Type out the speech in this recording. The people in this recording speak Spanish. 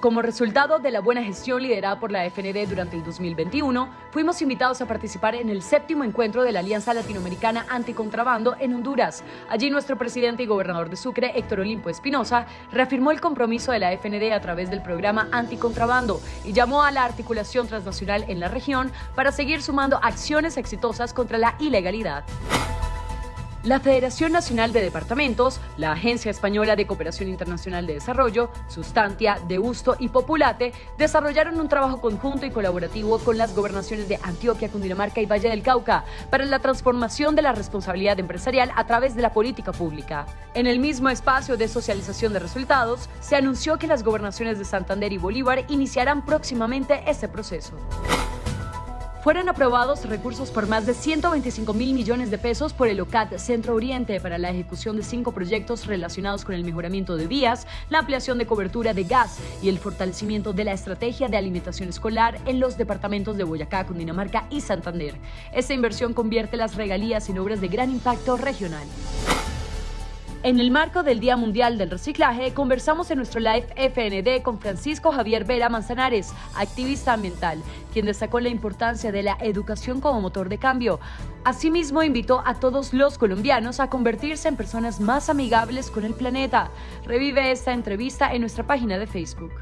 Como resultado de la buena gestión liderada por la FND durante el 2021, fuimos invitados a participar en el séptimo encuentro de la Alianza Latinoamericana Anticontrabando en Honduras. Allí nuestro presidente y gobernador de Sucre, Héctor Olimpo Espinosa, reafirmó el compromiso de la FND a través del programa Anticontrabando y llamó a la articulación transnacional en la región para seguir sumando acciones exitosas contra la ilegalidad. La Federación Nacional de Departamentos, la Agencia Española de Cooperación Internacional de Desarrollo, Sustantia, Deusto y Populate desarrollaron un trabajo conjunto y colaborativo con las gobernaciones de Antioquia, Cundinamarca y Valle del Cauca para la transformación de la responsabilidad empresarial a través de la política pública. En el mismo espacio de socialización de resultados, se anunció que las gobernaciones de Santander y Bolívar iniciarán próximamente ese proceso fueron aprobados recursos por más de 125 mil millones de pesos por el OCAT Centro Oriente para la ejecución de cinco proyectos relacionados con el mejoramiento de vías, la ampliación de cobertura de gas y el fortalecimiento de la estrategia de alimentación escolar en los departamentos de Boyacá, Cundinamarca y Santander. Esta inversión convierte las regalías en obras de gran impacto regional. En el marco del Día Mundial del Reciclaje, conversamos en nuestro live FND con Francisco Javier Vera Manzanares, activista ambiental, quien destacó la importancia de la educación como motor de cambio. Asimismo, invitó a todos los colombianos a convertirse en personas más amigables con el planeta. Revive esta entrevista en nuestra página de Facebook.